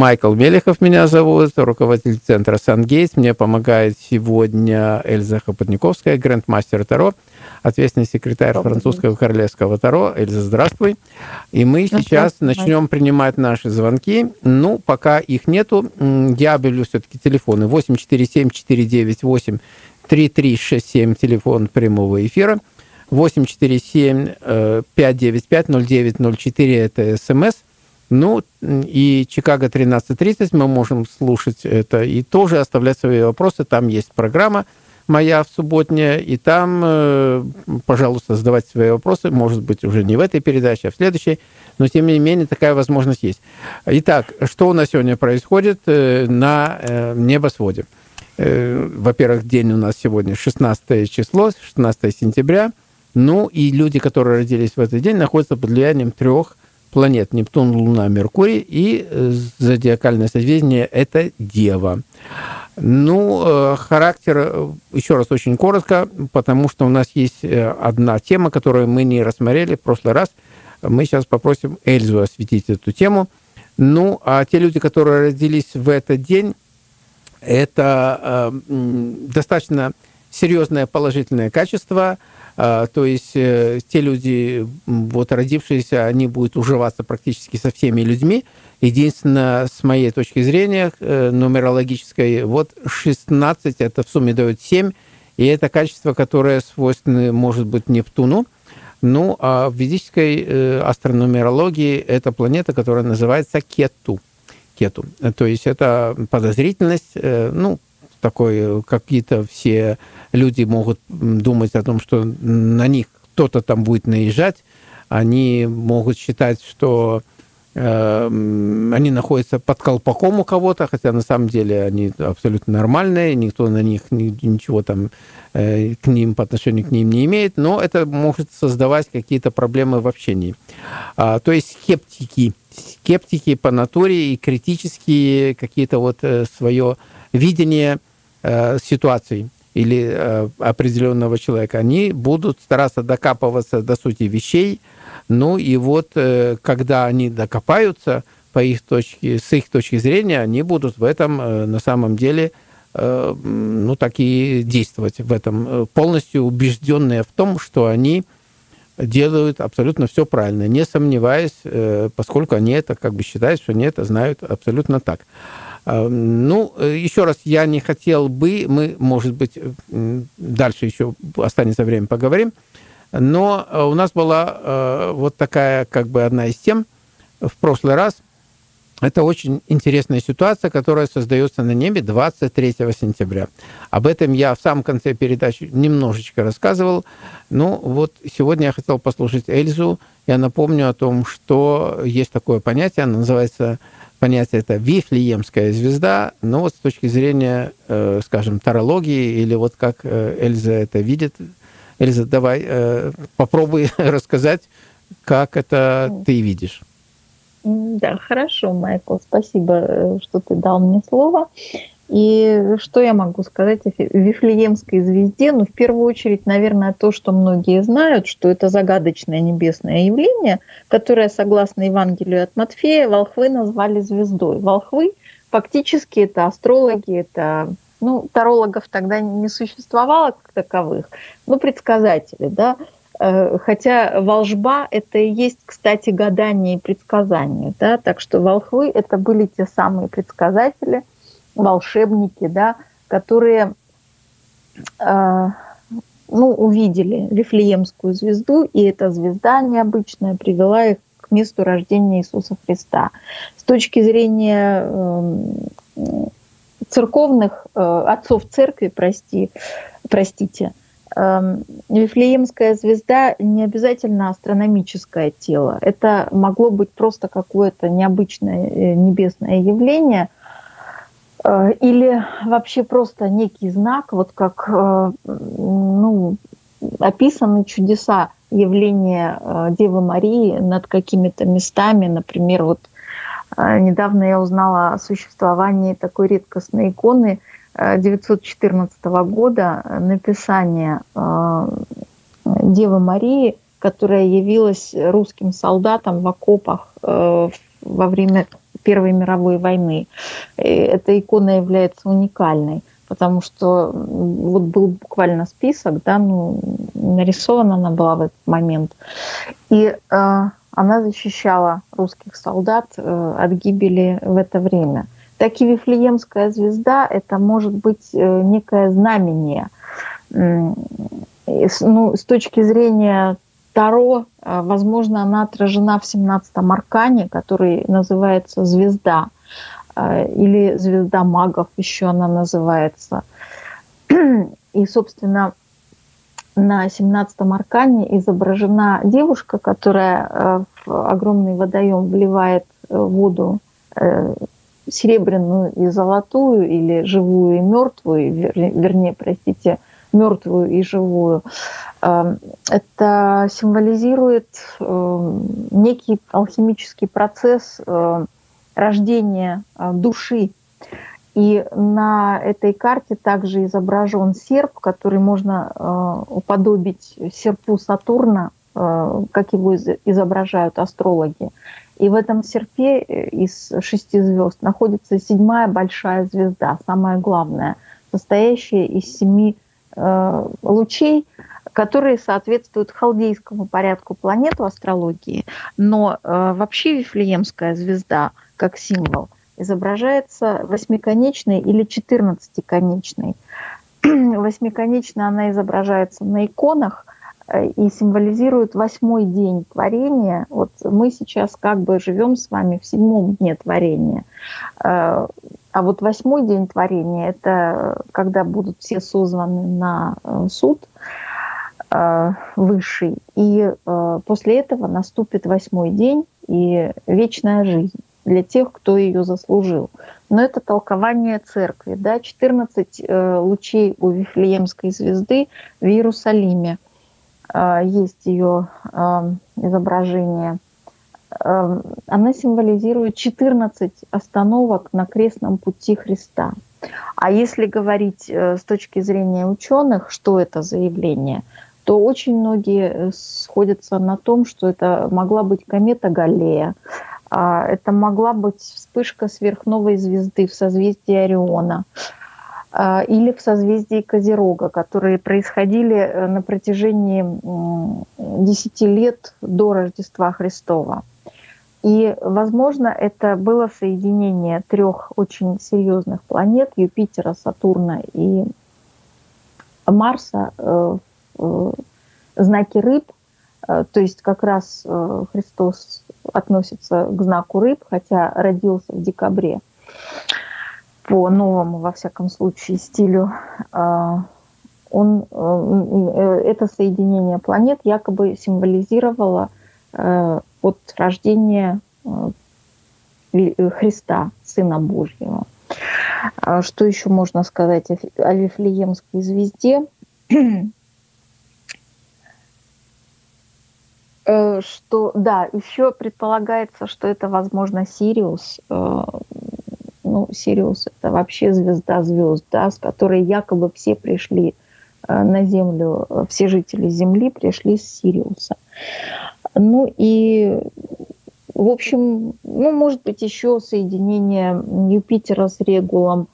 Майкл Мелехов меня зовут, руководитель центра «Сангейтс». Мне помогает сегодня Эльза Хопотниковская, грандмастер Таро, ответственный секретарь Добрый французского королевского Таро. Эльза, здравствуй. И мы сейчас начнем принимать наши звонки. Ну, пока их нету, я объявлю все-таки телефоны 847-498-3367, телефон прямого эфира. 847-595-0904, э, это СМС. Ну, и Чикаго 13.30 мы можем слушать это и тоже оставлять свои вопросы. Там есть программа моя в субботняя, и там, э, пожалуйста, задавайте свои вопросы. Может быть, уже не в этой передаче, а в следующей. Но, тем не менее, такая возможность есть. Итак, что у нас сегодня происходит э, на небосводе? Во-первых, день у нас сегодня 16 число, 16 сентября – ну и люди, которые родились в этот день, находятся под влиянием трех планет. Нептун, Луна, Меркурий. И э, зодиакальное созвездие – это Дева. Ну, э, характер, э, еще раз очень коротко, потому что у нас есть одна тема, которую мы не рассмотрели в прошлый раз. Мы сейчас попросим Эльзу осветить эту тему. Ну, а те люди, которые родились в этот день, это э, достаточно серьезное положительное качество – то есть э, те люди, вот родившиеся, они будут уживаться практически со всеми людьми. Единственное, с моей точки зрения, э, нумерологической, вот 16, это в сумме дает 7, и это качество, которое свойственно, может быть, Нептуну. Ну, а в ведической э, астрономерологии это планета, которая называется Кету. Кету. То есть это подозрительность, ну, такой, какие-то все люди могут думать о том, что на них кто-то там будет наезжать, они могут считать, что э, они находятся под колпаком у кого-то, хотя на самом деле они абсолютно нормальные, никто на них ничего там э, к ним по отношению к ним не имеет, но это может создавать какие-то проблемы в общении. А, то есть скептики, скептики по натуре и критические какие-то вот э, свое видение э, ситуаций или э, определенного человека, они будут стараться докапываться до сути вещей. Ну и вот, э, когда они докопаются по их точке, с их точки зрения, они будут в этом э, на самом деле э, ну, и действовать в этом, э, полностью убежденные в том, что они делают абсолютно все правильно, не сомневаясь, э, поскольку они это как бы считают, что они это знают абсолютно так. А, ну, э, еще раз, я не хотел бы, мы, может быть, дальше еще останется время, поговорим, но э, у нас была э, вот такая, как бы, одна из тем в прошлый раз. Это очень интересная ситуация, которая создается на небе 23 сентября. Об этом я в самом конце передачи немножечко рассказывал. Ну, вот сегодня я хотел послушать Эльзу. Я напомню о том, что есть такое понятие, оно называется понятие это Вифлеемская звезда, но вот с точки зрения, э, скажем, тарологии или вот как э, Эльза это видит. Эльза, давай э, попробуй рассказать, как это ты видишь. Да, хорошо, Майкл, спасибо, что ты дал мне слово. И что я могу сказать о Вифлеемской звезде? Ну, в первую очередь, наверное, то, что многие знают, что это загадочное небесное явление, которое, согласно Евангелию от Матфея, волхвы назвали звездой. Волхвы фактически это астрологи, это ну, тарологов тогда не существовало как таковых, но предсказатели, да, э, Хотя волжба – это и есть, кстати, гадание и предсказание. Да? Так что волхвы – это были те самые предсказатели, волшебники, да, которые э, ну, увидели Вифлеемскую звезду, и эта звезда необычная привела их к месту рождения Иисуса Христа. С точки зрения э, церковных э, отцов церкви, прости, простите, э, Вифлеемская звезда не обязательно астрономическое тело. Это могло быть просто какое-то необычное э, небесное явление – или вообще просто некий знак, вот как э, ну, описаны чудеса явления э, Девы Марии над какими-то местами. Например, вот недавно я узнала о существовании такой редкостной иконы 914 года, написание Девы Марии, которая явилась русским солдатам в окопах во время Первой мировой войны. Эта икона является уникальной, потому что вот был буквально список, да, ну, нарисована она была в этот момент. И э, она защищала русских солдат э, от гибели в это время. Так и Вифлеемская звезда – это может быть э, некое знамение. Ну, с точки зрения Таро, э, возможно, она отражена в 17-м аркане, который называется «Звезда», э, или «Звезда магов» еще она называется. И, собственно, на 17-м аркане изображена девушка, которая э, в огромный водоем вливает воду серебряную и золотую, или живую и мертвую, вернее, простите, мертвую и живую. Эм, это символизирует эм, некий алхимический процесс э, рождения э, души. И на этой карте также изображен серп, который можно э, уподобить серпу Сатурна, как его изображают астрологи. И в этом серпе из шести звезд находится седьмая большая звезда, самая главная, состоящая из семи Э, лучей, которые соответствуют халдейскому порядку планет в астрологии, но э, вообще Вифлеемская звезда как символ изображается восьмиконечной или четырнадцатиконечной. Восьмиконечная она изображается на иконах э, и символизирует восьмой день творения. Вот мы сейчас как бы живем с вами в седьмом дне творения. А вот восьмой день творения – это когда будут все созваны на э, суд э, высший, и э, после этого наступит восьмой день и вечная жизнь для тех, кто ее заслужил. Но это толкование церкви. Да? 14 лучей у Вифлеемской звезды в Иерусалиме. Есть ее изображение – она символизирует 14 остановок на крестном пути Христа. А если говорить э, с точки зрения ученых, что это за явление, то очень многие э, сходятся на том, что это могла быть комета Галлея, а, это могла быть вспышка сверхновой звезды в созвездии Ориона а, или в созвездии Козерога, которые происходили э, на протяжении 10 лет до Рождества Христова. И, возможно, это было соединение трех очень серьезных планет Юпитера, Сатурна и Марса э, в знаке рыб. Э, то есть как раз э, Христос относится к знаку рыб, хотя родился в декабре по новому, во всяком случае, стилю. Он, это соединение планет якобы символизировало от рождения э, э, Христа, Сына Божьего. А что еще можно сказать о Вифлеемской звезде? Э, что, да, еще предполагается, что это, возможно, Сириус. Ну, Сириус – это вообще звезда звезд, да, с которой якобы все пришли на Землю, все жители Земли пришли с Сириуса. Ну и, в общем, ну, может быть, еще соединение Юпитера с Регулом.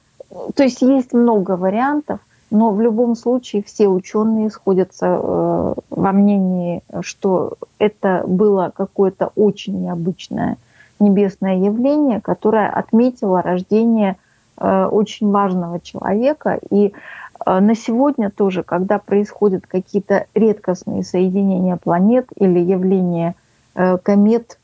То есть есть много вариантов, но в любом случае все ученые сходятся э, во мнении, что это было какое-то очень необычное небесное явление, которое отметило рождение э, очень важного человека. И на сегодня тоже, когда происходят какие-то редкостные соединения планет или явления э, комет,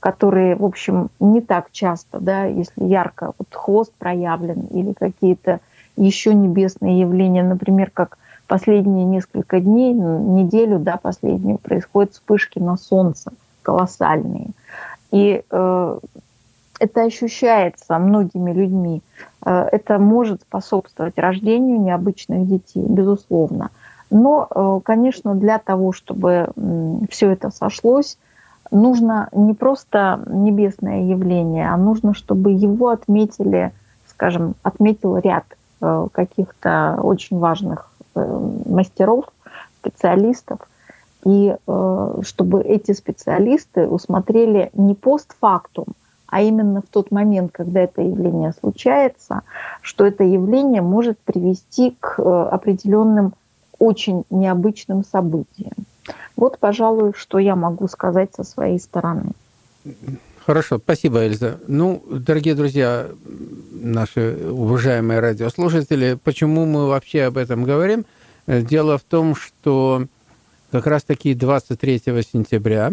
которые, в общем, не так часто, да, если ярко вот хвост проявлен или какие-то еще небесные явления, например, как последние несколько дней, неделю, да, последнюю, происходят вспышки на Солнце колоссальные. И э, это ощущается многими людьми. Э, это может способствовать рождению необычных детей, безусловно. Но, э, конечно, для того, чтобы все это сошлось, нужно не просто небесное явление, а нужно, чтобы его отметили, скажем, отметил ряд э, каких-то очень важных мастеров, специалистов, и чтобы эти специалисты усмотрели не постфактум, а именно в тот момент, когда это явление случается, что это явление может привести к э, определенным очень необычным событиям. Вот, пожалуй, что я могу сказать со своей стороны. Хорошо, спасибо, Эльза. Ну, дорогие друзья, наши уважаемые радиослушатели, почему мы вообще об этом говорим? Дело в том, что как раз-таки 23 сентября,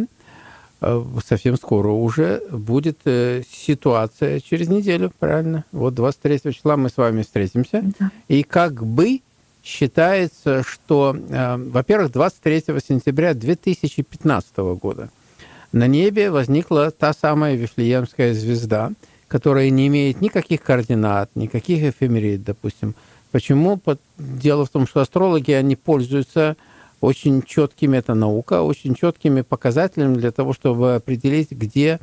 совсем скоро уже, будет э, ситуация через неделю, правильно? Вот 23 числа мы с вами встретимся. Да. И как бы считается, что, э, во-первых, 23 сентября 2015 года на небе возникла та самая Вифлеемская звезда, которая не имеет никаких координат, никаких эфемерид, допустим. Почему? Дело в том, что астрологи, они пользуются очень четкими, это наука, очень четкими показателями для того, чтобы определить, где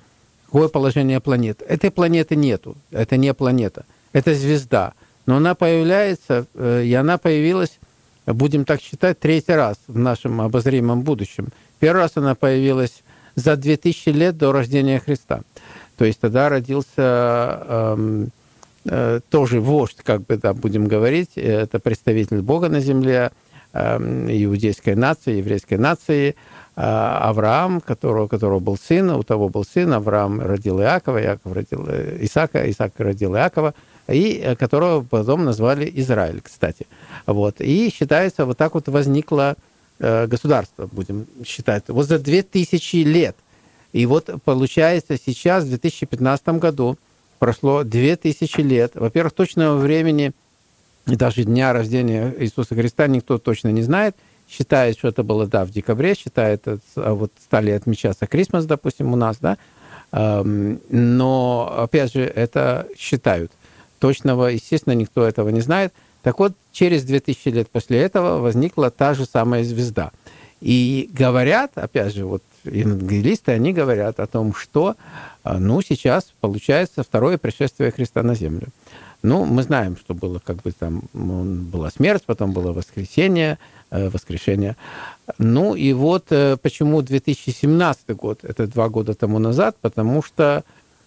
какое положение планет. Этой планеты нету, это не планета, это звезда. Но она появляется, э, и она появилась, будем так считать, третий раз в нашем обозримом будущем. Первый раз она появилась за 2000 лет до рождения Христа. То есть тогда родился эм, э, тоже вождь, как бы да, будем говорить, это представитель Бога на земле, э, иудейской нации, еврейской нации, э, Авраам, которого, которого был сын, у того был сын, Авраам родил Иакова, Иаков родил э, Исаака, Исаак родил Иакова, и э, которого потом назвали Израиль, кстати. Вот. И считается, вот так вот возникло э, государство, будем считать, вот за 2000 лет. И вот получается сейчас, в 2015 году, прошло 2000 лет. Во-первых, точного времени и даже дня рождения Иисуса Христа никто точно не знает. Считает, что это было, да, в декабре, считает, а вот стали отмечаться Крисмас, допустим, у нас, да. Но, опять же, это считают точного, естественно, никто этого не знает. Так вот, через 2000 лет после этого возникла та же самая звезда. И говорят, опять же, вот евангелисты, они говорят о том, что, а, ну, сейчас получается второе пришествие Христа на землю. Ну, мы знаем, что было как бы там, была смерть, потом было воскресение, э, воскрешение. Ну, и вот э, почему 2017 год, это два года тому назад, потому что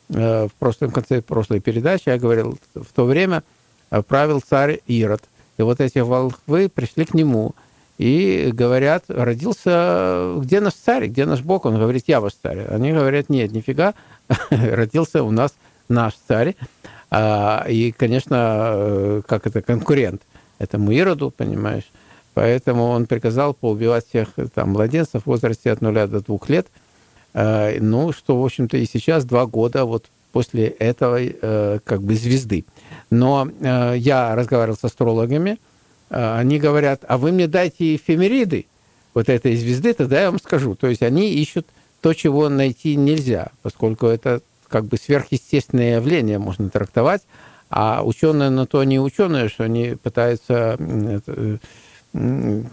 Э, в прошлом конце прошлой передачи я говорил, в то время правил царь Ирод. И вот эти волхвы пришли к нему и говорят, родился, где наш царь, где наш Бог? Он говорит, я ваш царь. Они говорят, нет, нифига, родился у нас наш царь. А, и, конечно, э, как это, конкурент этому Ироду, понимаешь? Поэтому он приказал поубивать всех там младенцев в возрасте от нуля до двух лет – Э, ну, что, в общем-то, и сейчас два года вот после этого э, как бы звезды. Но э, я разговаривал с астрологами, они говорят, а вы мне дайте эфемериды вот этой звезды, тогда я вам скажу. То есть они ищут то, чего найти нельзя, поскольку это как бы сверхъестественное явление можно трактовать, а ученые на то не ученые, что они пытаются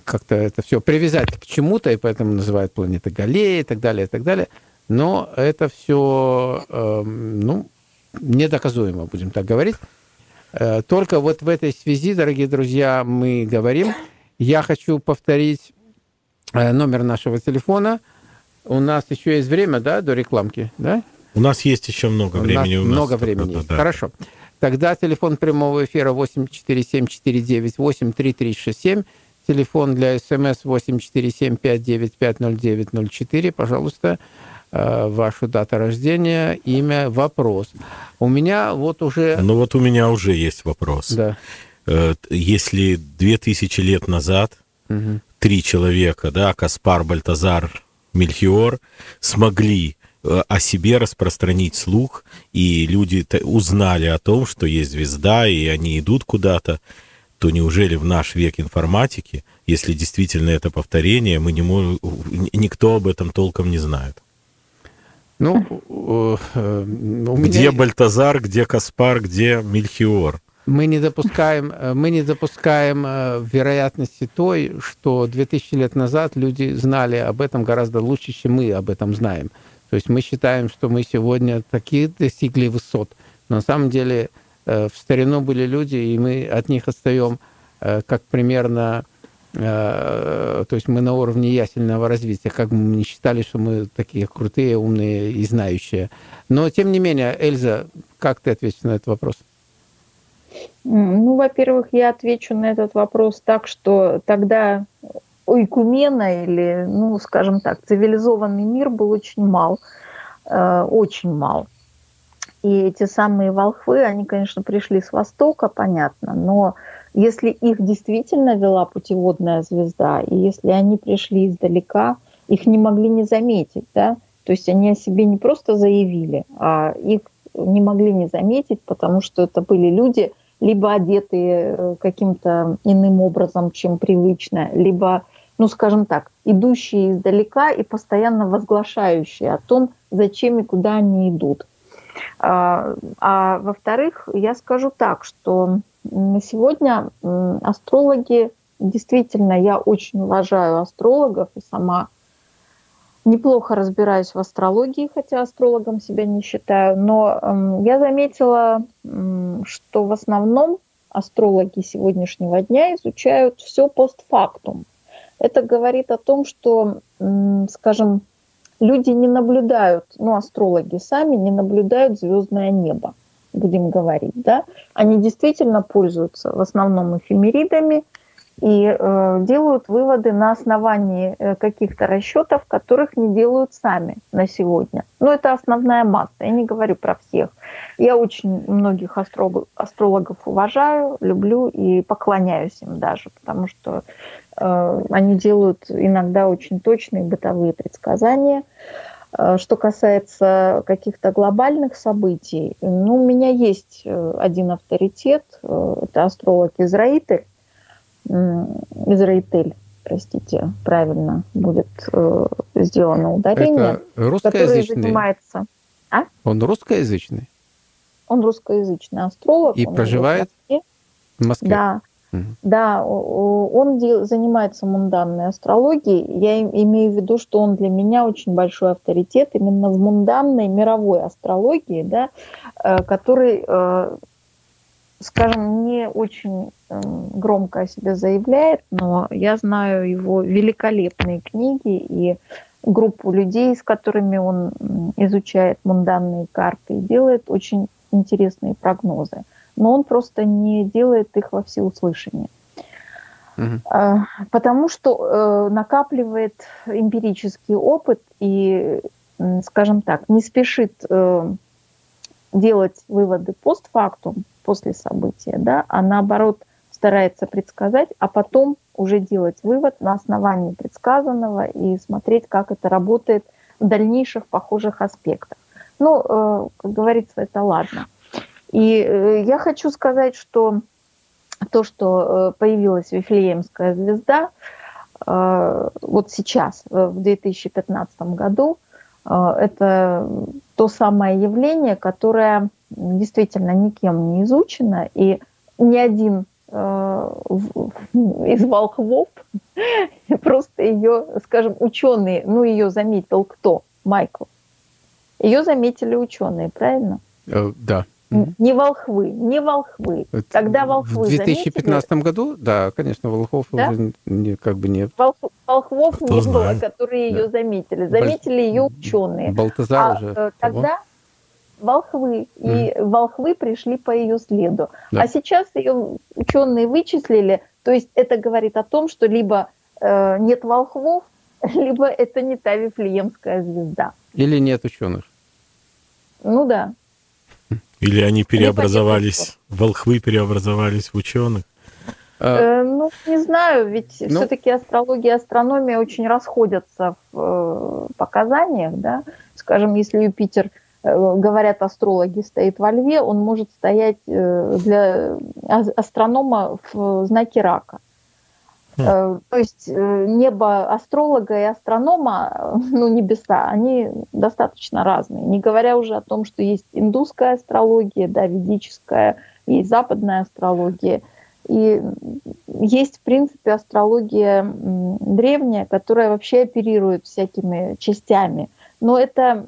как-то это все привязать к чему-то, и поэтому называют планеты Галлея и так далее, и так далее. Но это все, эм, ну, недоказуемо, будем так говорить. Э, только вот в этой связи, дорогие друзья, мы говорим. Я хочу повторить э, номер нашего телефона. У нас еще есть время, да, до рекламки, да? У нас есть еще много времени. У нас много времени. Да, да. Хорошо. Тогда телефон прямого эфира 847-498-3367. Телефон для СМС 847-595-0904. Пожалуйста, э, вашу дату рождения, имя, вопрос. У меня вот уже... Ну вот у меня уже есть вопрос. Да. Э, если 2000 лет назад угу. три человека, да, Каспар, Бальтазар, Мельхиор, смогли о себе распространить слух, и люди узнали о том, что есть звезда, и они идут куда-то, то неужели в наш век информатики, если действительно это повторение, мы не можем, никто об этом толком не знает? Ну, э, где меня... Бальтазар, где Каспар, где Мельхиор? Мы не допускаем, э, мы не допускаем э, вероятности той, что 2000 лет назад люди знали об этом гораздо лучше, чем мы об этом знаем. То есть мы считаем, что мы сегодня такие достигли высот. Но на самом деле Э, в старину были люди, и мы от них отстаем, э, как примерно то есть мы на уровне ясельного развития, как бы мы не считали, что мы такие крутые, умные и знающие. Но, тем не менее, Эльза, как ты ответишь на этот вопрос? Ну, во-первых, я отвечу на этот вопрос так, что тогда ойкумена или, ну, скажем так, цивилизованный мир был очень мал, э, очень мал. И эти самые волхвы, они, конечно, пришли с Востока, понятно, но если их действительно вела путеводная звезда, и если они пришли издалека, их не могли не заметить, да, то есть они о себе не просто заявили, а их не могли не заметить, потому что это были люди, либо одетые э, каким-то иным образом, чем привычно, либо, ну, скажем так, идущие издалека и постоянно возглашающие о том, зачем и куда они идут. А, а во-вторых, я скажу так, что на сегодня астрологи, действительно, я очень уважаю астрологов и сама неплохо разбираюсь в астрологии, хотя астрологом себя не считаю, но я заметила, что в основном астрологи сегодняшнего дня изучают все постфактум. Это говорит о том, что, скажем, люди не наблюдают, ну, астрологи сами не наблюдают звездное небо, будем говорить, да. Они действительно пользуются в основном эфемеридами и э, делают выводы на основании э, каких-то расчетов, которых не делают сами на сегодня. Но это основная масса, я не говорю про всех. Я очень многих астрологов, астрологов уважаю, люблю и поклоняюсь им даже, потому что Э, они делают иногда очень точные бытовые предсказания. Э, что касается каких-то глобальных событий, ну, у меня есть э, один авторитет, это астролог Израитель, простите, правильно будет сделано ударение. Это русскоязычный? занимается... А? Он русскоязычный? Он русскоязычный астролог. И проживает в Москве? В Москве? Да, да, он занимается мунданной астрологией. Я имею в виду, что он для меня очень большой авторитет именно в мунданной мировой астрологии, да, э, который, э, скажем, не очень эм, громко о себе заявляет, но я знаю его великолепные книги и группу людей, с которыми он изучает мунданные карты и делает очень интересные прогнозы но он просто не делает их во всеуслышание. Угу. Потому что э, накапливает эмпирический опыт и, скажем так, не спешит э, делать выводы постфактум, после события, да, а наоборот старается предсказать, а потом уже делать вывод на основании предсказанного и смотреть, как это работает в дальнейших похожих аспектах. Ну, как говорится, это ладно. И э, я хочу сказать, что то, что э, появилась Вифлеемская звезда, э, вот сейчас, в 2015 году, это то самое явление, которое действительно никем не изучено, и ни один из волхвов, просто ее, скажем, ученые, ну ее заметил кто? Майкл. Ее заметили ученые, правильно? Да. Не волхвы, не волхвы. Это Когда волхвы В 2015 заметили, году, да, конечно, волхвов да? уже не, как бы нет. Волх, волхвов Кто не знает. было, которые да. ее заметили. Заметили ее ученые. Балтазар а, уже. Э, тогда волхвы, mm. и волхвы пришли по ее следу. Да. А сейчас ее ученые вычислили, то есть это говорит о том, что либо э, нет волхвов, либо это не та Вифлеемская звезда. Или нет ученых. Ну да. Или они переобразовались, волхвы переобразовались в ученых? А. Э, ну, не знаю, ведь ну, все-таки астрология и астрономия очень расходятся в э, показаниях, да. Скажем, если Юпитер, э, говорят астрологи, стоит во льве, он может стоять э, для астронома в знаке рака. Mm. То есть э, небо астролога и астронома, ну, небеса, они достаточно разные. Не говоря уже о том, что есть индусская астрология, да, ведическая, есть западная астрология. И есть, в принципе, астрология древняя, которая вообще оперирует всякими частями. Но это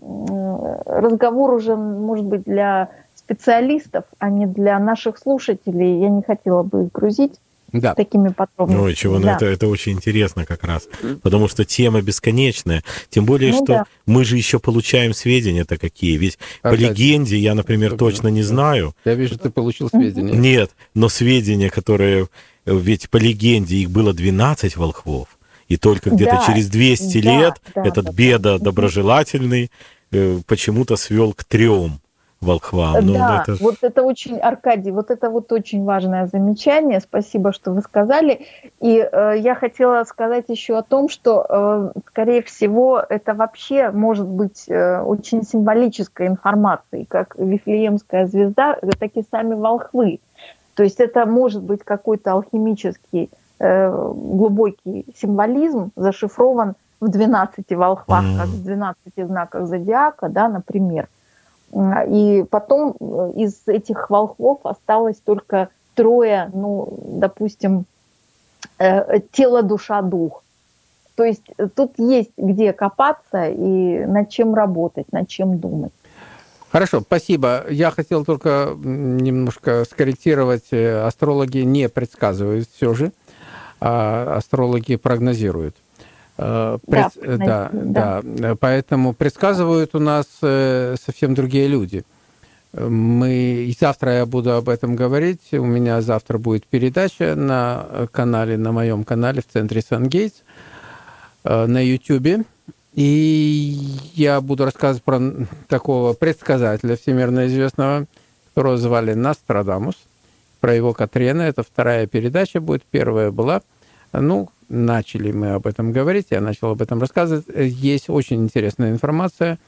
разговор уже, может быть, для специалистов, а не для наших слушателей. Я не хотела бы их грузить да. такими подробностями. Ну, чего, ну, да. это, это очень интересно как раз, потому что тема бесконечная. Тем более, ну, что да. мы же еще получаем сведения-то какие. Ведь а, по легенде я, например, точно не знаю. Я вижу, ты получил сведения. Нет, но сведения, которые... Ведь по легенде их было 12 волхвов. И только где-то да, через 200 да, лет да, этот да, беда да. доброжелательный э, почему-то свел к трем волхвам. Ну, да, это... вот это очень, Аркадий, вот это вот очень важное замечание. Спасибо, что вы сказали. И э, я хотела сказать еще о том, что, э, скорее всего, это вообще может быть э, очень символической информацией, как Вифлеемская звезда, так и сами волхвы. То есть это может быть какой-то алхимический э, глубокий символизм, зашифрован в 12 волхвах, mm. как в 12 знаках зодиака, да, например. И потом э, из этих волхвов осталось только трое, ну, допустим, э, тело, душа, дух. То есть э, тут есть где копаться и над чем работать, над чем думать. Хорошо, спасибо. Я хотел только немножко скорректировать. Астрологи не предсказывают все же, а астрологи прогнозируют. Э, пред... Да, да, да, да. Поэтому предсказывают у нас э, совсем другие люди. Мы и завтра я буду об этом говорить. У меня завтра будет передача на канале, на моем канале в центре Сан-Гейтс э, на YouTube. И я буду рассказывать про такого предсказателя всемирно известного, которого звали Нострадамус, про его Катрена. Это вторая передача будет. Первая была. Ну, начали мы об этом говорить, я начал об этом рассказывать. Есть очень интересная информация,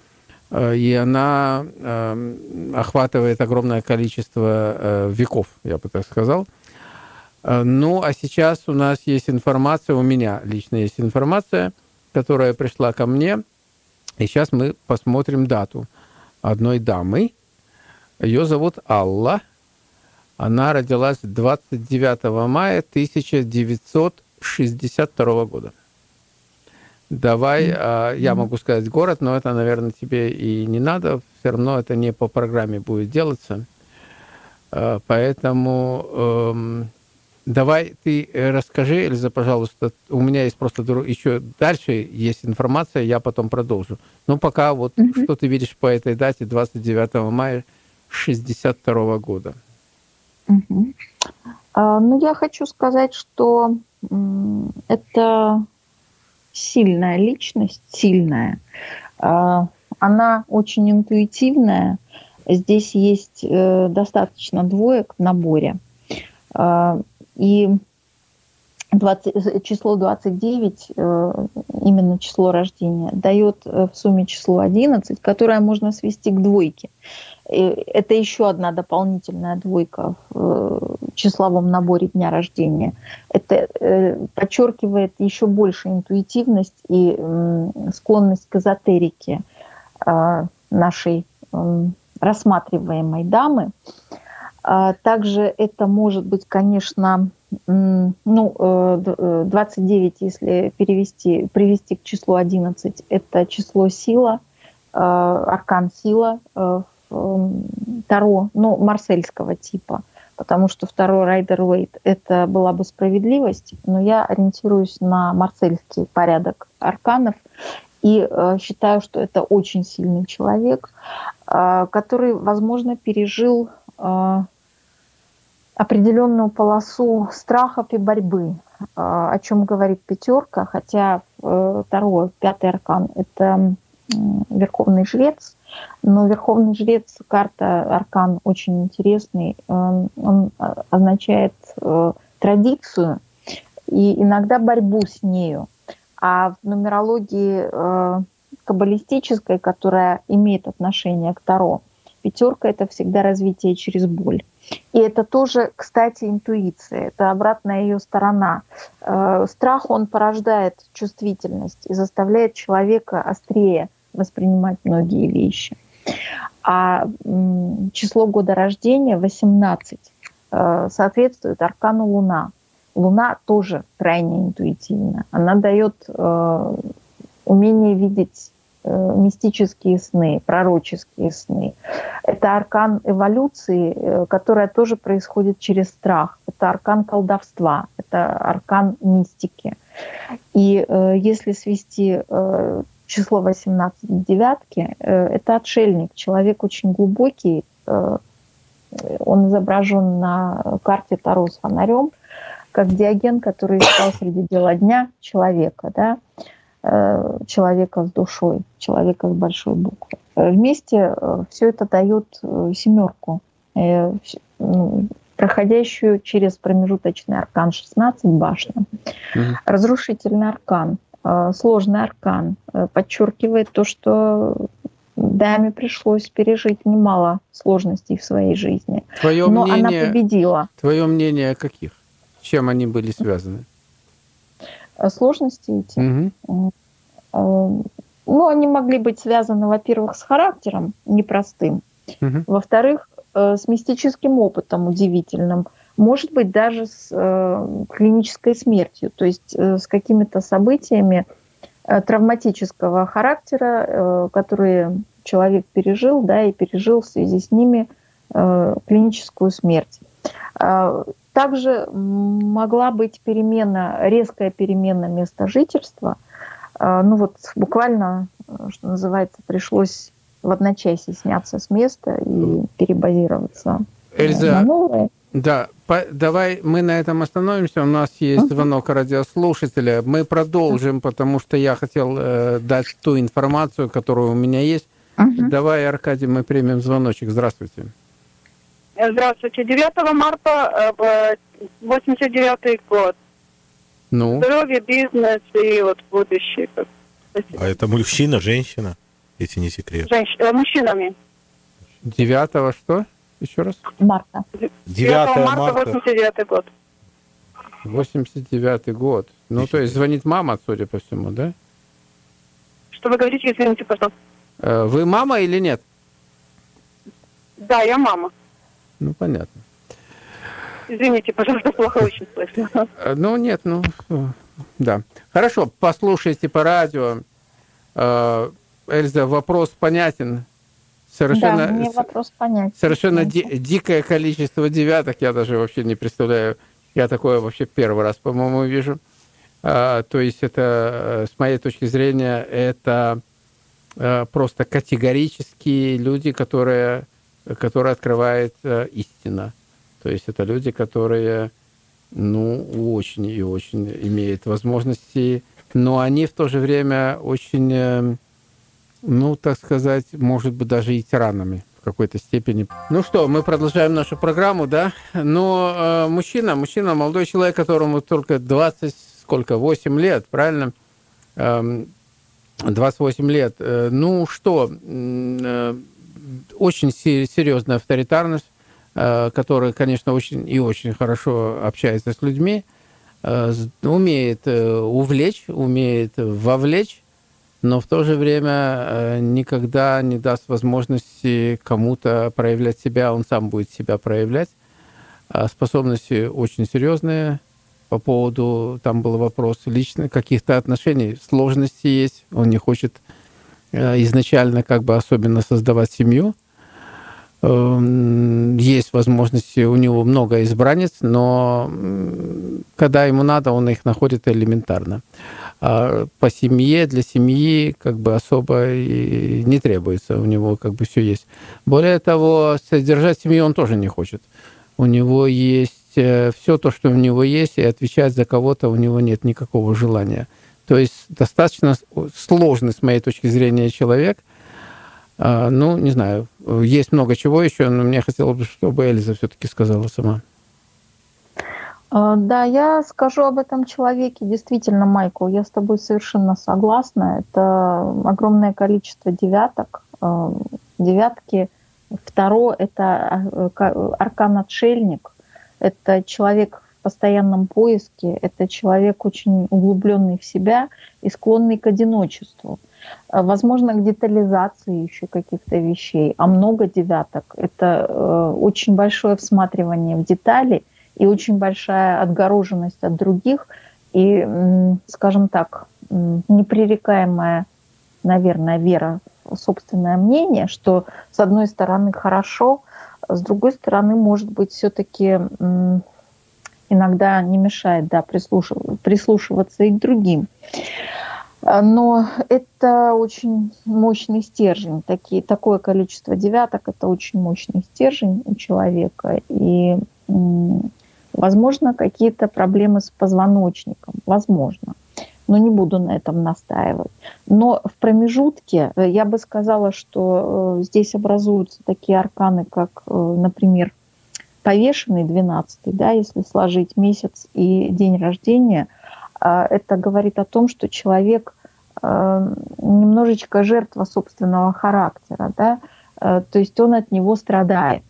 э, и она эм, охватывает огромное количество э, веков, я бы так сказал. Э, ну, а сейчас у нас есть информация, у меня лично есть информация, которая пришла ко мне, и сейчас мы посмотрим дату одной дамы. Ее зовут Алла. Она родилась 29 мая 1900 62 года. Давай, mm-hmm. я могу сказать город, но это, наверное, тебе и не надо. Все равно это не по программе будет делаться. А, поэтому эм, давай ты расскажи, Эльза, пожалуйста. У меня есть просто еще дальше есть информация, я потом продолжу. Ну, пока вот mm-hmm. что ты видишь по этой дате, 29 мая 62 года. Mm-hmm. А, ну, я хочу сказать, что это сильная личность, сильная. А, она очень интуитивная. Здесь есть э, достаточно двоек в наборе. А, и 20, число 29, э, именно число рождения, дает э, в сумме число 11, которое можно свести к двойке. Это еще одна дополнительная двойка в числовом наборе дня рождения. Это э, подчеркивает еще больше интуитивность и склонность к эзотерике а, нашей рассматриваемой дамы. А также это может быть, конечно, ну, 29, э, если перевести, привести к числу 11, это число сила, аркан сила в Таро, ну, марсельского типа – потому что второй Райдер Уэйт – это была бы справедливость, но я ориентируюсь на марсельский порядок арканов и э, считаю, что это очень сильный человек, э, который, возможно, пережил э, определенную полосу страхов и борьбы, э, о чем говорит пятерка, хотя э, второй, пятый аркан – это э, верховный жрец, но Верховный Жрец, карта Аркан очень интересный. Он, он означает э, традицию и иногда борьбу с нею. А в нумерологии э, каббалистической, которая имеет отношение к Таро, пятерка – это всегда развитие через боль. И это тоже, кстати, интуиция, это обратная ее сторона. Э, страх, он порождает чувствительность и заставляет человека острее воспринимать многие вещи. А число года рождения 18 э, соответствует аркану Луна. Луна тоже крайне интуитивна. Она дает э, умение видеть э, мистические сны, пророческие сны. Это аркан эволюции, которая тоже происходит через страх. Это аркан колдовства, это аркан мистики. И э, если свести э, число 18 девятки, э, это отшельник, человек очень глубокий, э, он изображен на карте Таро с фонарем, как Диоген, который искал среди дела дня человека, да, э, человека с душой, человека с большой буквы. Вместе все это дает семерку, ну, проходящую через промежуточный аркан 16 башня. Угу. Разрушительный аркан, сложный аркан подчеркивает то, что даме пришлось пережить немало сложностей в своей жизни. Твое Но мнение, она победила. Твое мнение каких? С чем они были связаны? Э, сложности эти? Угу. Ну, они могли быть связаны, во-первых, с характером непростым, угу. во-вторых, э, с мистическим опытом удивительным, может быть, даже с э, клинической смертью, то есть э, с какими-то событиями, Э, травматического характера, э, которые человек пережил, да, и пережил в связи с ними э, клиническую смерть. Также могла быть перемена, резкая перемена места жительства. Ну вот буквально, что называется, пришлось в одночасье сняться с места и перебазироваться Эльза, на новое. Да, по, давай мы на этом остановимся. У нас есть звонок радиослушателя. Мы продолжим, потому что я хотел э, дать ту информацию, которую у меня есть. Uh-huh. Давай, Аркадий, мы примем звоночек. Здравствуйте. Здравствуйте. 9 марта, 89 э, год. Ну? Здоровье, бизнес и вот будущее. А это мужчина, женщина, если не секрет? Женщ... Э, мужчинами. 9 что? Еще раз? Марта. 9 марта, 89 год. 89 год. Ну, то есть звонит мама, судя по всему, да? Что вы говорите, извините, пожалуйста? Э, вы мама или нет? Да, я мама. Ну, понятно. Извините, пожалуйста, плохо очень слышно. Э, ну, нет, ну, да. Хорошо, послушайте по радио. Э, Эльза, вопрос понятен совершенно, да, мне вопрос понять. Совершенно ди дикое количество девяток, я даже вообще не представляю. Я такое вообще первый раз, по-моему, вижу. А, то есть это, с моей точки зрения, это а, просто категорические люди, которые, которые открывают а, истина. То есть это люди, которые, ну, очень и очень имеют возможности, но они в то же время очень э, ну, так сказать, может быть, даже и тиранами в какой-то степени. Ну что, мы продолжаем нашу программу, да? Но э, мужчина, мужчина, молодой человек, которому только 20, сколько, 8 лет, правильно? Э, 28 лет. Э, ну что, э, очень серьезная авторитарность, э, которая, конечно, очень и очень хорошо общается с людьми, э, умеет э, увлечь, умеет вовлечь, но в то же время э, никогда не даст возможности кому-то проявлять себя, он сам будет себя проявлять. А способности очень серьезные по поводу, там был вопрос лично каких-то отношений, сложности есть, он не хочет э, изначально как бы особенно создавать семью. Эм, есть возможности, у него много избранниц, но когда ему надо, он их находит элементарно. А по семье, для семьи как бы особо и не требуется, у него как бы все есть. Более того, содержать семью он тоже не хочет. У него есть э, все то, что у него есть, и отвечать за кого-то у него нет никакого желания. То есть достаточно сложный, с моей точки зрения, человек. А, ну, не знаю, есть много чего еще, но мне хотелось бы, чтобы Эльза все-таки сказала сама. А, да, я скажу об этом человеке. Действительно, Майкл, я с тобой совершенно согласна. Это огромное количество девяток. А, девятки. Второе – это а, аркан-отшельник. Это человек в постоянном поиске. Это человек очень углубленный в себя и склонный к одиночеству. Возможно, к детализации еще каких-то вещей. А много девяток – это э, очень большое всматривание в детали – и очень большая отгороженность от других, и, скажем так, непререкаемое наверное, вера в собственное мнение, что с одной стороны хорошо, с другой стороны, может быть, все-таки иногда не мешает да, прислушиваться и к другим. Но это очень мощный стержень. Такие, такое количество девяток – это очень мощный стержень у человека. И, возможно, какие-то проблемы с позвоночником. Возможно но не буду на этом настаивать. Но в промежутке э, я бы сказала, что э, здесь образуются такие арканы, как, э, например, повешенный 12, да, если сложить месяц и день рождения, это говорит о том, что человек немножечко жертва собственного характера, да, то есть он от него страдает.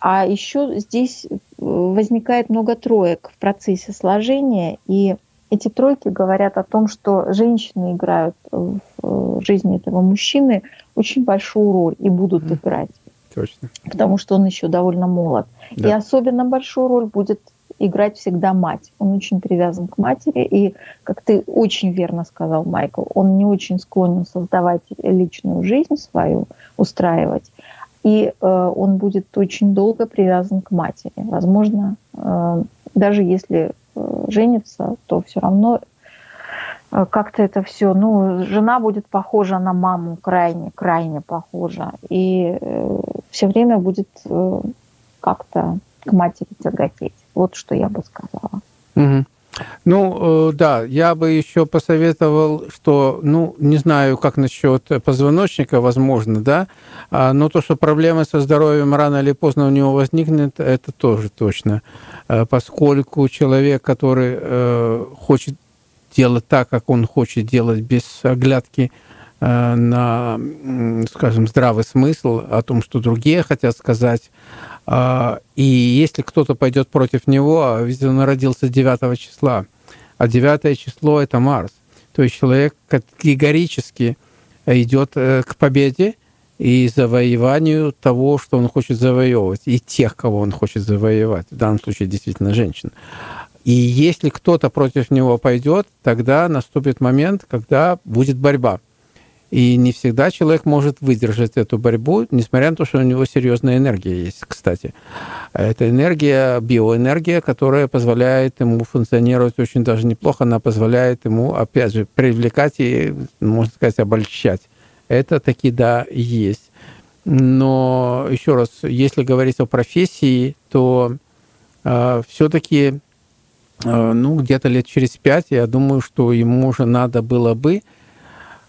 А еще здесь возникает много троек в процессе сложения, и эти тройки говорят о том, что женщины играют в жизни этого мужчины очень большую роль и будут mm. играть. Точно. Потому что он еще довольно молод. Да. И особенно большую роль будет играть всегда мать. Он очень привязан к матери, и, как ты очень верно сказал, Майкл, он не очень склонен создавать личную жизнь свою, устраивать, и э, он будет очень долго привязан к матери. Возможно, э, даже если Э, женится, то все равно как-то это все, ну, жена будет похожа на маму, крайне, крайне похожа, и все время будет как-то к матери тяготеть. Вот что я бы сказала. Угу. Ну, э, да, я бы еще посоветовал, что, ну, не знаю, как насчет позвоночника, возможно, да, а, но то, что проблемы со здоровьем рано или поздно у него возникнет, это тоже точно. А, поскольку человек, который э, хочет делать так, как он хочет делать, без оглядки э, на, скажем, здравый смысл, о том, что другие хотят сказать, и если кто-то пойдет против него, а ведь он родился 9 числа, а 9 число – это Марс, то есть человек категорически идет э, к победе и завоеванию того, что он хочет завоевывать, и тех, кого он хочет завоевать, в данном случае действительно женщин. И если кто-то против него пойдет, тогда наступит момент, когда будет борьба. И не всегда человек может выдержать эту борьбу, несмотря на то, что у него серьезная энергия есть, кстати. Это энергия, биоэнергия, которая позволяет ему функционировать очень даже неплохо. Она позволяет ему, опять же, привлекать и, можно сказать, обольщать. Это таки, да, есть. Но, еще раз, если говорить о профессии, то э, все-таки, э, ну, где-то лет через пять, я думаю, что ему уже надо было бы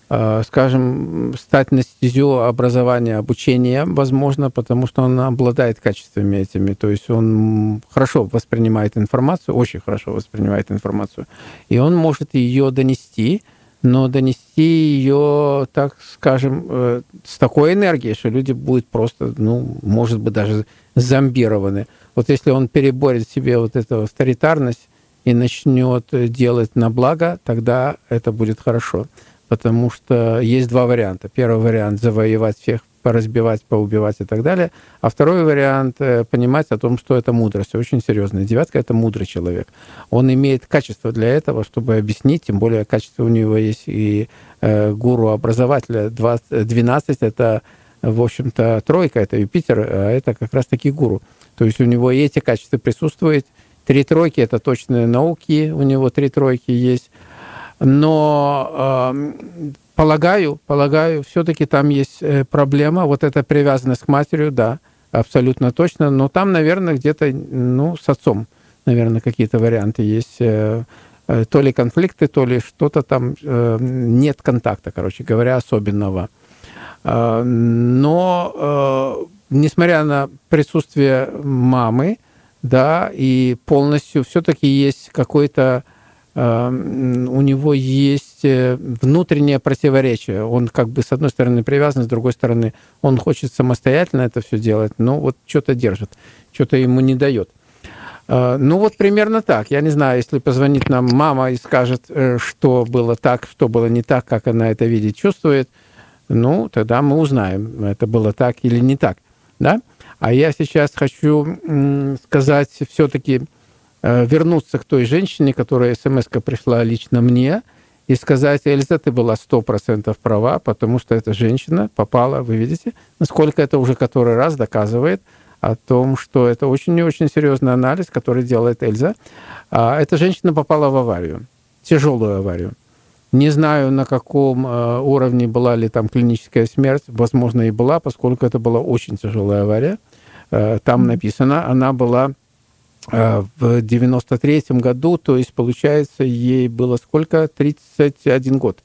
скажем, стать на стезю образования, обучения, возможно, потому что он обладает качествами этими. То есть он хорошо воспринимает информацию, очень хорошо воспринимает информацию, и он может ее донести, но донести ее, так скажем, э, с такой энергией, что люди будут просто, ну, может быть, даже зомбированы. Вот если он переборет себе вот эту авторитарность и начнет делать на благо, тогда это будет хорошо потому что есть два варианта. Первый вариант – завоевать всех, поразбивать, поубивать и так далее. А второй вариант э, – понимать о том, что это мудрость, очень серьезная. Девятка – это мудрый человек. Он имеет качество для этого, чтобы объяснить, тем более качество у него есть и э, гуру-образователя. 12 – это, в общем-то, тройка, это Юпитер, а это как раз-таки гуру. То есть у него и эти качества присутствуют. Три тройки – это точные науки, у него три тройки есть – но э, полагаю, полагаю, все-таки там есть э, проблема, вот эта привязанность к матери, да, абсолютно точно, но там, наверное, где-то, ну, с отцом, наверное, какие-то варианты есть, э, э, то ли конфликты, то ли что-то там, э, нет контакта, короче говоря, особенного. Э, но, э, несмотря на присутствие мамы, да, и полностью все-таки есть какой-то у него есть э, внутреннее противоречие. Он как бы с одной стороны привязан, с другой стороны он хочет самостоятельно это все делать, но вот что-то держит, что-то ему не дает. А, ну вот примерно так. Я не знаю, если позвонит нам мама и скажет, э, что было так, что было не так, как она это видит, чувствует, ну тогда мы узнаем, это было так или не так. Да? А я сейчас хочу сказать все-таки, Э, вернуться к той женщине, которая смс пришла лично мне, и сказать, Эльза, ты была 100% права, потому что эта женщина попала, вы видите, насколько это уже который раз доказывает о том, что это очень и очень серьезный анализ, который делает Эльза. А, эта женщина попала в аварию, тяжелую аварию. Не знаю, на каком э, уровне была ли там клиническая смерть, возможно, и была, поскольку это была очень тяжелая авария. Э, там написано, она была э, в 93 году, то есть, получается, ей было сколько? 31 год.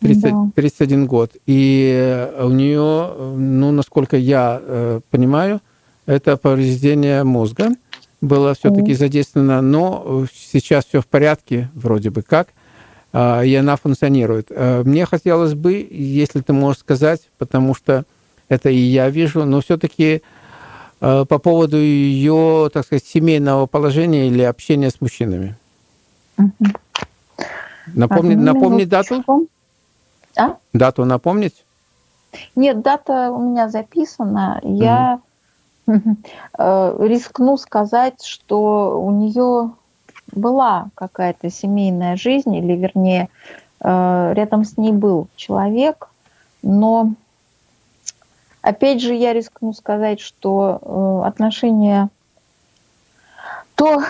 30, да. 31 год. И у нее, ну, насколько я понимаю, это повреждение мозга было все-таки задействовано, но сейчас все в порядке, вроде бы как. А, и она функционирует. А, мне хотелось бы, если ты можешь сказать, потому что это и я вижу, но все-таки а, по поводу ее, так сказать, семейного положения или общения с мужчинами. Угу. Напомни, так, напомни дату? А? Дату напомнить? Нет, дата у меня записана. Я угу. рискну сказать, что у нее была какая-то семейная жизнь, или вернее, э, рядом с ней был человек, но опять же я рискну сказать, что э, отношения то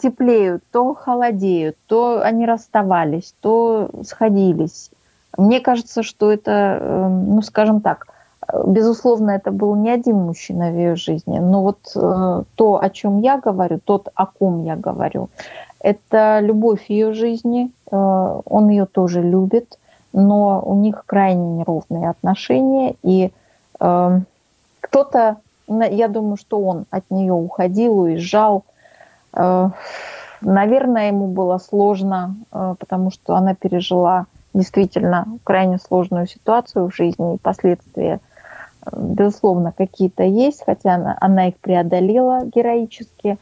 теплеют, то холодеют, то они расставались, то сходились. Мне кажется, что это, э, ну скажем так, Безусловно, это был не один мужчина в ее жизни, но вот э, то, о чем я говорю, тот, о ком я говорю, это любовь ее жизни, э, он ее тоже любит, но у них крайне неровные отношения, и кто-то, я думаю, что он от нее уходил, уезжал, э, наверное, ему было сложно, э, потому что она пережила действительно крайне сложную ситуацию в жизни и последствия безусловно, какие-то есть, хотя она, она их преодолела героически.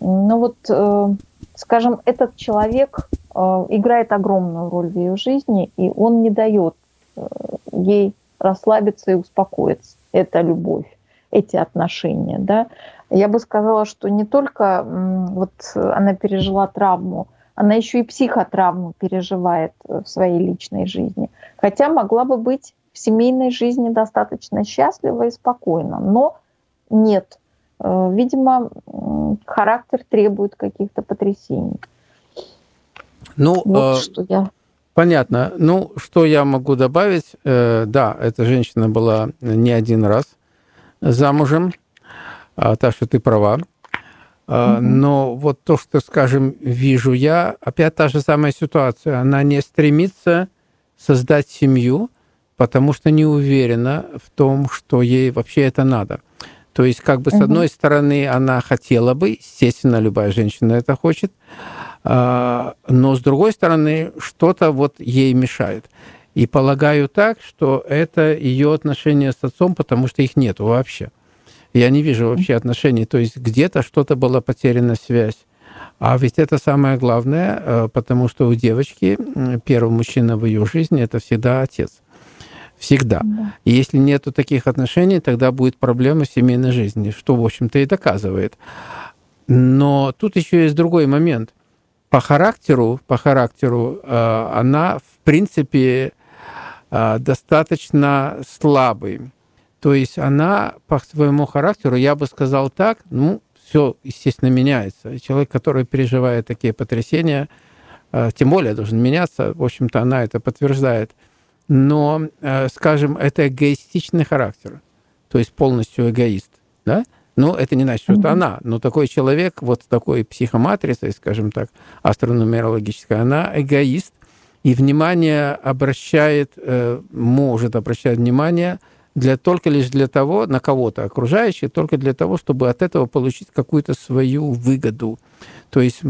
Но вот, э, скажем, этот человек э, играет огромную роль в ее жизни, и он не дает э, ей расслабиться и успокоиться. Это любовь, эти отношения. Да? Я бы сказала, что не только вот она пережила травму, она еще и психотравму переживает в своей личной жизни. Хотя могла бы быть в семейной жизни достаточно счастливо и спокойно, но нет. Э, видимо, характер требует каких-то потрясений. Ну, вот э, что я... Понятно. Ну, что я могу добавить? Э, да, эта женщина была не один раз замужем, э, так что ты права. Угу. Но вот то, что, скажем, вижу я, опять та же самая ситуация. Она не стремится создать семью, потому что не уверена в том, что ей вообще это надо. То есть, как бы, с одной стороны, она хотела бы, естественно, любая женщина это хочет, а, но с другой стороны, что-то вот ей мешает. И полагаю так, что это ее отношения с отцом, потому что их нет вообще. Я не вижу вообще отношений. То есть где-то что-то была потеряна связь. А ведь это самое главное, э, потому что у девочки первый мужчина в ее жизни это всегда отец. Всегда. Да. И если нету таких отношений, тогда будет проблема в семейной жизни, что, в общем-то, и доказывает. Но тут еще есть другой момент. По характеру, по характеру э, она, в принципе, э, достаточно слабый. То есть она по своему характеру, я бы сказал так, ну, все, естественно, меняется. Человек, который переживает такие потрясения, э, тем более должен меняться. В общем-то, она это подтверждает но, э, скажем, это эгоистичный характер, то есть полностью эгоист, да? Ну, это не значит, что это она, но такой человек, вот с такой психоматрицей, скажем так, астронумерологической, она эгоист, и внимание обращает, э, может обращать внимание для, только лишь для того, на кого-то окружающих, только для того, чтобы от этого получить какую-то свою выгоду. То есть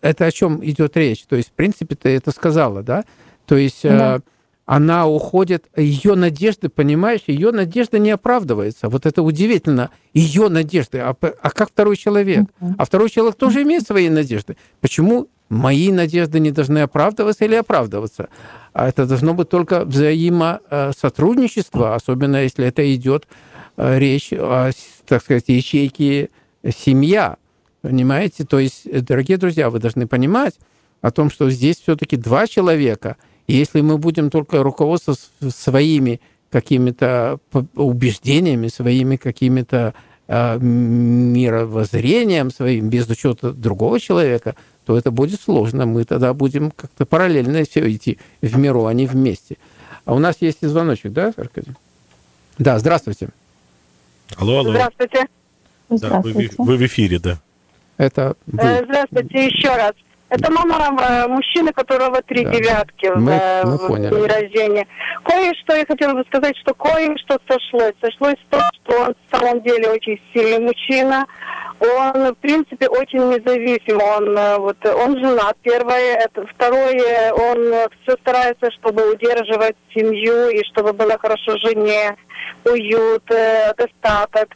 это о чем идет речь? То есть, в принципе, ты это сказала, да? То есть э, да она уходит, ее надежды, понимаешь, ее надежда не оправдывается. Вот это удивительно, ее надежды. А, а как второй человек? А второй человек тоже имеет свои надежды. Почему мои надежды не должны оправдываться или оправдываться? А это должно быть только взаимосотрудничество, особенно если это идет э, речь о, так сказать, ячейке семья. Понимаете? То есть, дорогие друзья, вы должны понимать, о том, что здесь все-таки два человека, и если мы будем только руководствоваться своими какими-то убеждениями, своими какими-то э, мировоззрением своим, без учета другого человека, то это будет сложно. Мы тогда будем как-то параллельно все идти в миру, а не вместе. А у нас есть и звоночек, да, Аркадий? Да, здравствуйте. Алло, алло. Здравствуйте. Да, вы, вы в эфире, да. Это вы. Э, Здравствуйте еще раз. Это мама э, мужчины, которого три Да. девятки в, Мы- э, мы в день рождения. Кое-что я хотела бы сказать, что кое-что сошлось. Сошлось то, что он в самом деле очень сильный мужчина. Он, в принципе, очень независим. Он, э, вот, он женат, первое. Это, второе, он все старается, чтобы удерживать семью и чтобы было хорошо жене, уют, э, достаток.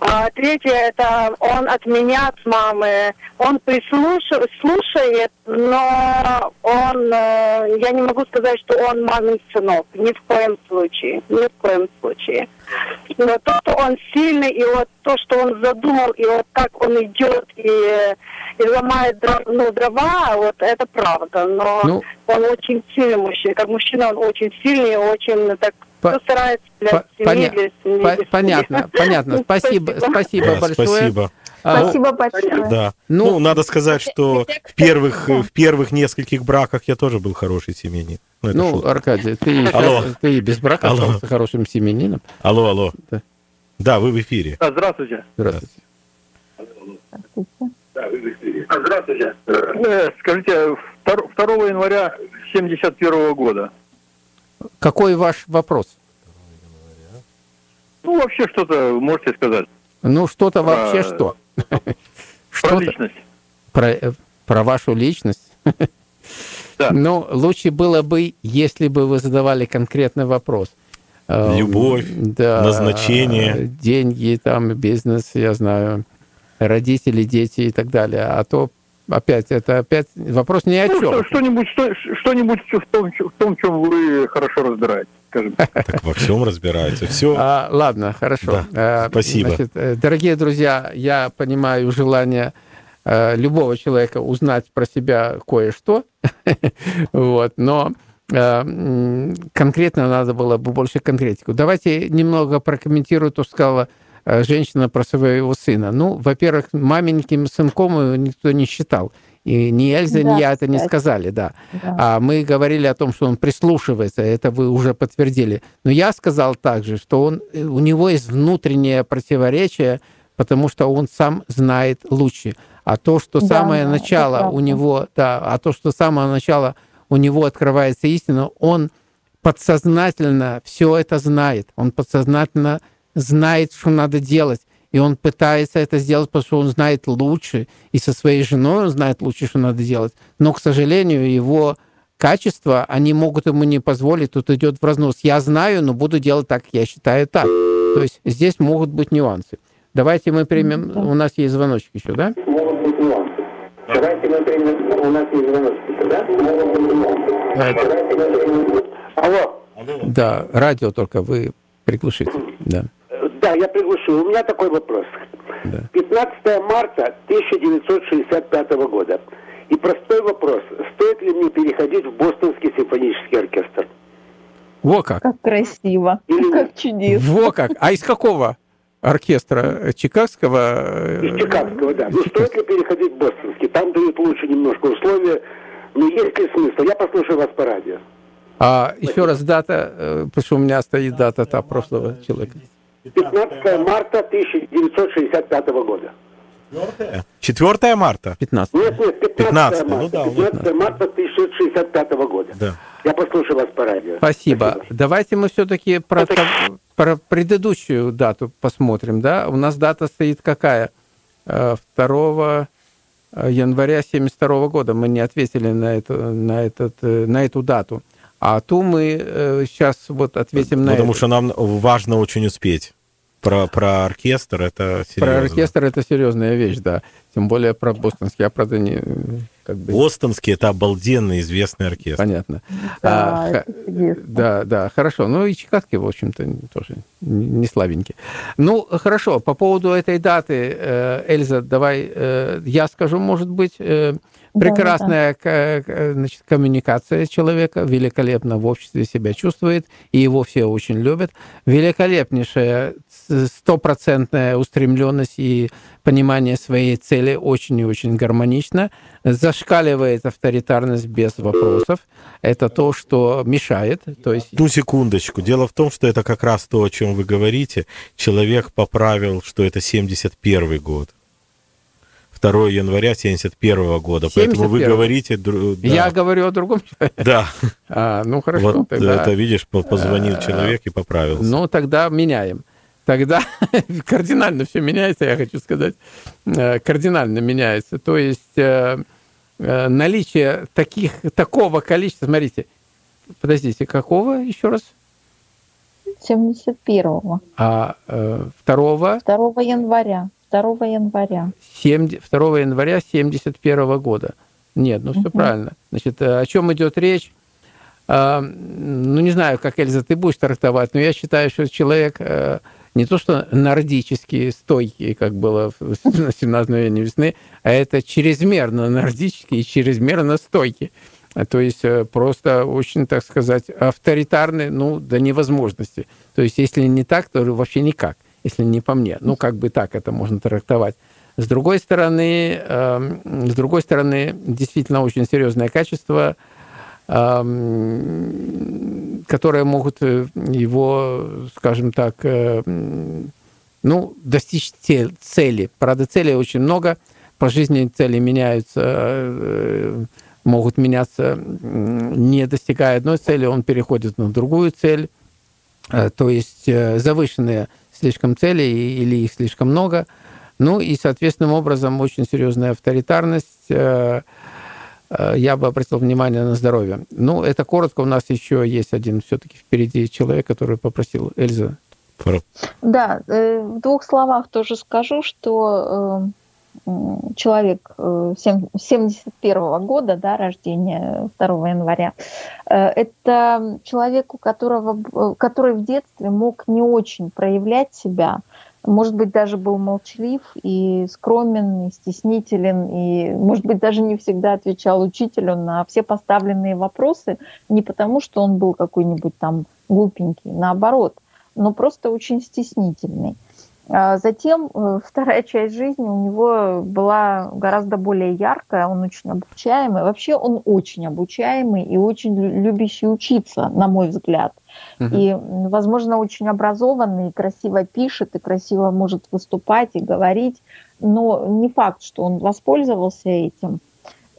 А третье, это он от меня, от мамы. Он прислушивает, слушает, но он, э, я не могу сказать, что он мамин сынок. Ни в коем случае. Ни в коем случае. Но то, что он сильный, и вот то, что он задумал, и вот как он идет и, и ломает дрова, ну, дрова, вот это правда. Но Ну. он очень сильный мужчина. Как мужчина он очень сильный, очень так По- всё старается для по- семьи, поня- для семьи. По- для понятно, семьи. понятно. Спасибо, спасибо Да, большое. спасибо. А, Спасибо большое. Да. Ну, Ну, надо сказать, что в первых, в первых нескольких браках я тоже был хороший семьянин. Ну, это Ну, шутка. Аркадий, ты, Алло. сейчас- ты без брака Алло. остался хорошим семенином. Алло, алло. Да. Да, вы в эфире. А, Здравствуйте. Здравствуйте. А, Здравствуйте. Э, Скажите, 2 января 71 года. Какой ваш вопрос? Ну, вообще что-то можете сказать Ну, что-то вообще что? про личность. про, э, про вашу личность? Да. Ну, лучше было бы, если бы вы задавали конкретный вопрос. Э, Любовь, да, назначение. Деньги, там, бизнес, я знаю, родители, дети и так далее. А то опять, это опять вопрос ни о Ну, чем. что- что-нибудь, что, что-нибудь в том, в том, чем вы хорошо разбираетесь, скажем так. Во всем разбирается. Все. А, ладно, хорошо. Да, Э, спасибо. Значит, э, дорогие друзья, я понимаю желание э, любого человека узнать про себя кое-что, вот, но э, конкретно надо было бы больше конкретику. Давайте немного прокомментирую то, что сказала э, женщина про своего сына. Ну, во-первых, маменьким сынком его никто не считал. И ни Эльза, ни Да, я это не сказали, да. Да. А мы говорили о том, что он прислушивается, это вы уже подтвердили. Но я сказал также, что он, э, у него есть внутреннее противоречие, потому что он сам знает лучше. А то, что Да, самое начало у него, да, а то, что с самого начала у него открывается истина, он подсознательно все это знает. Он подсознательно знает, что надо делать. И он пытается это сделать, потому что он знает лучше. И со своей женой он знает лучше, что надо делать. Но, к сожалению, его качества, они могут ему не позволить. Тут идет в разнос. Я знаю, но буду делать так, я считаю так. То есть здесь могут быть нюансы. Давайте мы примем... У нас есть звоночек еще, да? У нас есть да? Э, примем... Алло, Да, радио только вы приглушите. Да. Да, я приглушу. У меня такой вопрос. Да. 15 марта 1965 года. И простой вопрос. Стоит ли мне переходить в Бостонский симфонический оркестр? Во как! Как красиво, Или как чудесно. Во как! А из какого оркестра? Чикагского? Из Чикагского, да. Ну, стоит ли переходить в Бостонский? Там дают лучше немножко условия. Но есть ли смысл? Я послушаю вас по радио. А еще раз дата, э, потому что у меня стоит дата та прошлого человека. 15 марта 1965 года. 4 марта. 15. Нет, нет, 15, 15, марта. ну да, 15 марта 1965 года. Да. Я послушаю вас по радио. Спасибо. Давайте мы все-таки про, то- про предыдущую дату посмотрим. Да? У нас дата стоит какая? Э, 2 января 72 года. Мы не ответили на эту, на этот, э, на эту дату. А ту мы сейчас вот ответим на Потому что нам важно очень успеть. Про, про оркестр это серьезно. Про оркестр это серьезная вещь, да. Тем более про бостонский. Я, правда, не... Как бы, Бостонский это обалденно известный оркестр. понятно. Да, А, чудесно. Да, да, хорошо. Ну и чикагский, в общем-то, тоже не слабенький. Ну, хорошо, по поводу этой даты, э, Эльза, давай э, я скажу, может быть, э, Прекрасная да, да. Значит, коммуникация человека, великолепно в обществе себя чувствует, и его все очень любят. Великолепнейшая стопроцентная устремленность и понимание своей цели очень и очень гармонично. Зашкаливает авторитарность без вопросов. Это то, что мешает. То есть... Ну, секундочку. Дело в том, что это как раз то, о чем вы говорите. Человек поправил, что это 71 год. 2 января 71 года. 71. Поэтому вы говорите... Да. Я говорю о другом человеке? Да. А, ну, хорошо. Вот тогда... это, видишь, позвонил человек и поправился. Ну, тогда меняем. Тогда кардинально все меняется, я хочу сказать. Э, кардинально меняется. То есть э, э, наличие таких, такого количества... Смотрите, подождите, какого еще раз? 71-го. А э, 2 2 января. 2 января. 7, 2 января 71 года. Нет, ну все угу. правильно. Значит, о чем идет речь? Ну, не знаю, как, Эльза, ты будешь трактовать, но я считаю, что человек не то что нордический, стойкий, как было в 17 мгновении весны, а это чрезмерно нордический и чрезмерно стойкий. То есть э, просто очень, так сказать, авторитарный, ну, до невозможности. То есть если не так, то вообще никак если не по мне. Ну, как бы так это можно трактовать. С другой стороны, э, с другой стороны, действительно очень серьезное качество, которые могут э, его, скажем так, э, ну, достичь цели. Правда, целей очень много. По жизни цели меняются, э, могут меняться, не достигая одной цели, он переходит на другую цель. То есть завышенные слишком целей или их слишком много. Ну и, соответственным образом, очень серьезная авторитарность. Э, э, я бы обратил внимание на здоровье. Ну, это коротко. У нас еще есть один все-таки впереди человек, который попросил. Эльза. Да, э, в двух словах тоже скажу, что человек 71 -го года, да, рождения 2 января, это человек, у которого, который в детстве мог не очень проявлять себя, может быть, даже был молчалив и скромен, и стеснителен, и, может быть, даже не всегда отвечал учителю на все поставленные вопросы, не потому, что он был какой-нибудь там глупенький, наоборот, но просто очень стеснительный. А затем э, вторая часть жизни у него была гораздо более яркая, он очень обучаемый. Вообще он очень обучаемый и очень любящий учиться, на мой взгляд. Угу. И, возможно, очень образованный, и красиво пишет, и красиво может выступать и говорить, но не факт, что он воспользовался этим.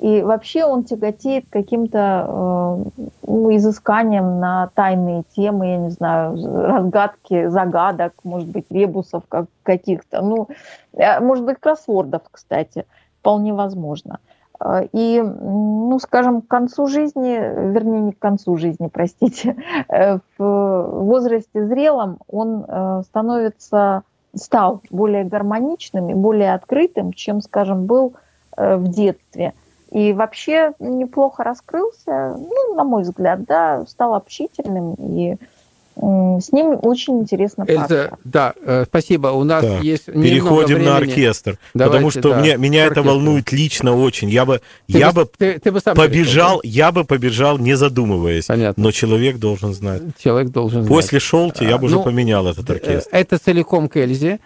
И вообще он тяготеет каким-то э, ну, изысканием на тайные темы, я не знаю, разгадки загадок, может быть, ребусов как, каких-то, ну, э, может быть, кроссвордов, кстати, вполне возможно. Э, и, ну, скажем, к концу жизни, вернее, не к концу жизни, простите, э, в возрасте зрелом он становится, стал более гармоничным и более открытым, чем, скажем, был в детстве – и вообще неплохо раскрылся, ну, на мой взгляд, да, стал общительным и с ним очень интересно Эльза, да, э, спасибо. У нас да. есть Переходим на оркестр, Давайте, потому что да, меня, меня это волнует лично очень. Я бы, ты я бы, ты, ты бы сам побежал, перешел, я бы побежал, не задумываясь. Понятно. Но человек должен знать. Человек должен После знать. Шолти я бы ну, уже поменял этот э, оркестр. Это целиком к Эльзе.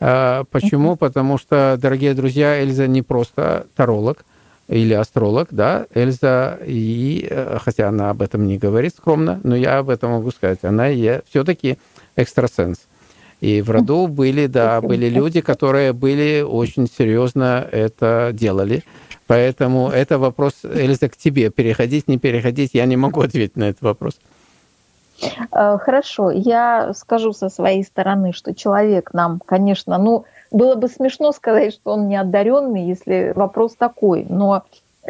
Э, почему? Потому что, дорогие друзья, Эльза не просто таролог, или астролог, да, Эльза, и, э, хотя она об этом не говорит скромно, но я об этом могу сказать, она все-таки экстрасенс. И в роду были, да, были люди, которые были очень серьезно это делали. Поэтому это вопрос, Эльза, к тебе. Переходить, не переходить, я не могу ответить на этот вопрос. Э, хорошо, я скажу со своей стороны, что человек нам, конечно, ну, было бы смешно сказать, что он не одаренный, если вопрос такой, но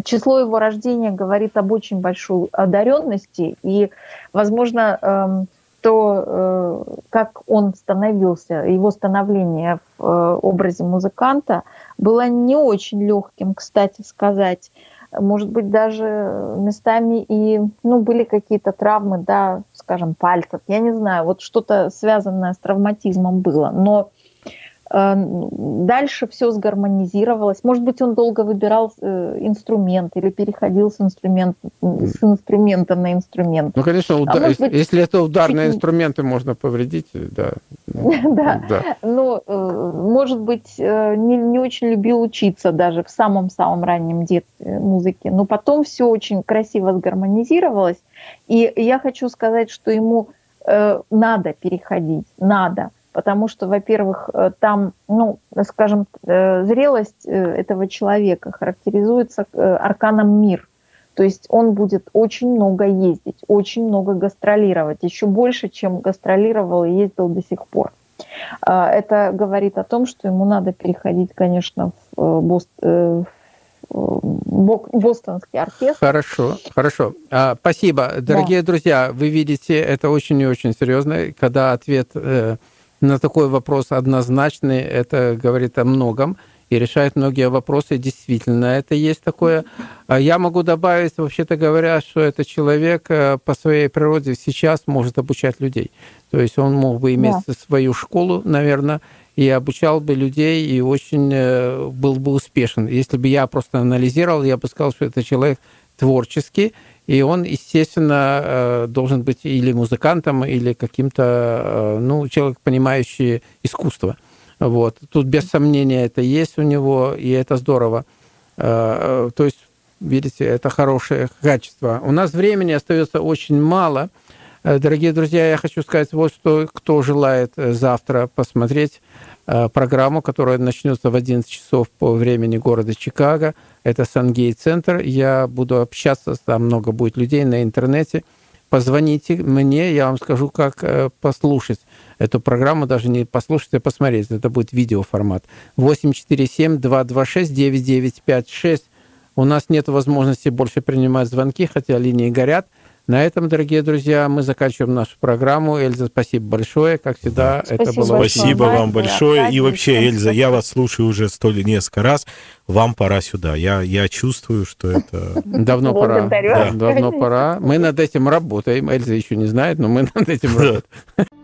число его рождения говорит об очень большой одаренности, и, возможно, эм, то, э, как он становился, его становление в э, образе музыканта было не очень легким, кстати сказать. Может быть, даже местами и ну, были какие-то травмы, да, скажем, пальцев. Я не знаю, вот что-то связанное с травматизмом было. Но дальше все сгармонизировалось. Может быть, он долго выбирал э, инструмент или переходил с, инструмент, с инструмента на инструмент. Ну, конечно, уда... а быть, если это ударные инструменты, можно повредить, да. да. да. Но, э, может быть, не, не очень любил учиться даже в самом-самом раннем детстве музыки. Но потом все очень красиво сгармонизировалось. И я хочу сказать, что ему надо переходить, надо потому что, во-первых, э, там, ну, скажем, э, зрелость э, этого человека характеризуется арканом мир. То есть он будет очень много ездить, очень много гастролировать, еще больше, чем гастролировал и ездил до сих пор. Это говорит о том, что ему надо переходить, конечно, в, Бост... в бостонский оркестр. Хорошо, хорошо. А, спасибо. Дорогие да. друзья, вы видите, это очень и очень серьезно, когда ответ на такой вопрос однозначный, это говорит о многом и решает многие вопросы. Действительно, это есть такое. А я могу добавить, вообще-то говоря, что этот человек э, по своей природе сейчас может обучать людей. То есть он мог бы иметь да. свою школу, наверное, и обучал бы людей, и очень э, был бы успешен. Если бы я просто анализировал, я бы сказал, что это человек творческий, и он, естественно, э, должен быть или музыкантом, или каким-то, э, ну, человек, понимающий искусство. Вот. Тут без сомнения это есть у него, и это здорово. Э, то есть, видите, это хорошее качество. У нас времени остается очень мало. Дорогие друзья, я хочу сказать вот что, кто желает завтра посмотреть программу, которая начнется в 11 часов по времени города Чикаго – это Сангей-центр. Я буду общаться, там много будет людей на интернете. Позвоните мне, я вам скажу, как э, послушать эту программу, даже не послушать, а посмотреть. Это будет видеоформат. 847-226-9956. У нас нет возможности больше принимать звонки, хотя линии горят. На этом, дорогие друзья, мы заканчиваем нашу программу. Эльза, спасибо большое. Как всегда, спасибо это было Спасибо вам большое. И вообще, Эльза, я вас слушаю уже столь несколько раз. Вам пора сюда. Я, я чувствую, что это... Давно пора. Да. Давно пора. Мы над этим работаем. Эльза еще не знает, но мы над этим работаем.